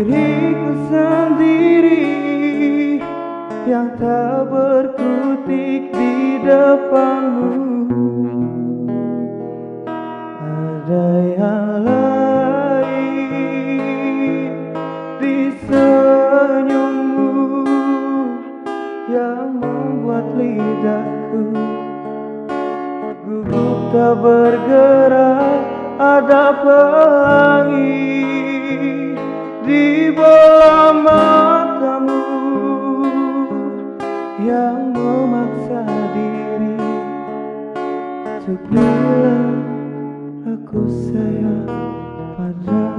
diriku sendiri yang tak berkutik di depanmu. Ada yang lain di senyummu yang membuat lidahku gugup tak bergerak. Ada pelangi di bola matamu yang memaksa diri untuk bilang aku sayang padamu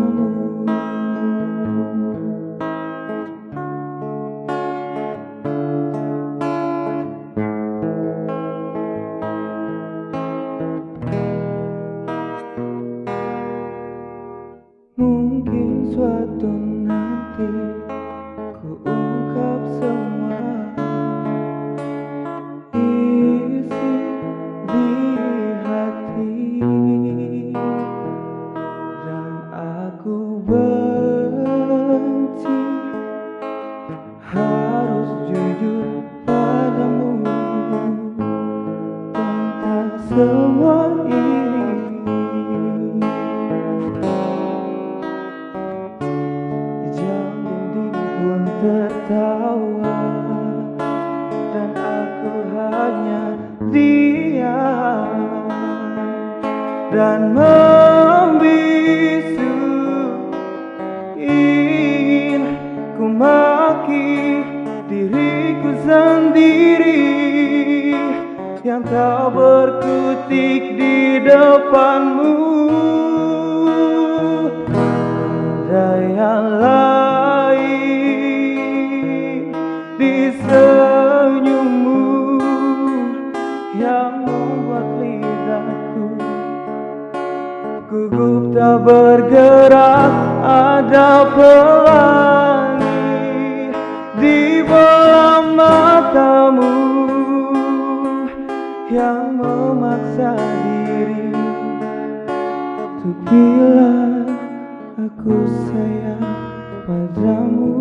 Mungkin suatu nanti ku ungkap semua isi di hati. Dan aku benci harus jujur padamu tentang semua ini tertawa Dan aku hanya diam. Dan membisu Ingin ku maki diriku sendiri. Yang tak berkutik di depanmu yang membuat lidahku gugup tak bergerak. Ada pelangi di bola matamu yang memaksa diri untuk bilang aku sayang padamu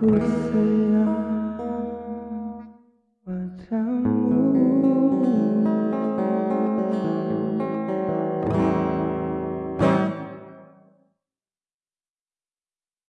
could say